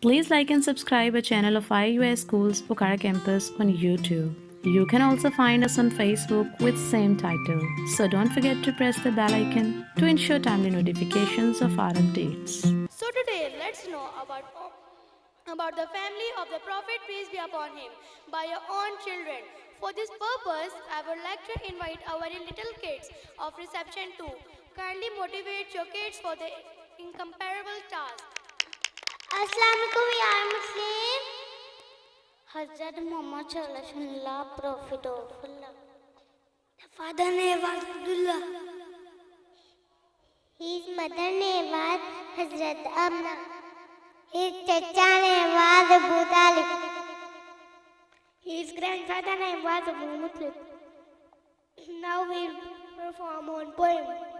Please like and subscribe our channel of IUS Schools Pokhara Campus on YouTube. You can also find us on Facebook with same title. So don't forget to press the bell icon to ensure timely notifications of our updates. So today, let's know about about the family of the Prophet peace be upon him by your own children. For this purpose, I would like to invite our little kids of reception to kindly motivate your kids for the incomparable task. अस्सलाम यार मुस्लिम Hazrat Mohammad सल्लल्लाहु prophet of Allah the father name was Abdullah his mother name was Hazrat Amna his चचा name was Abu Talib his grandfather name was Abu Mutlib Now we perform one poem.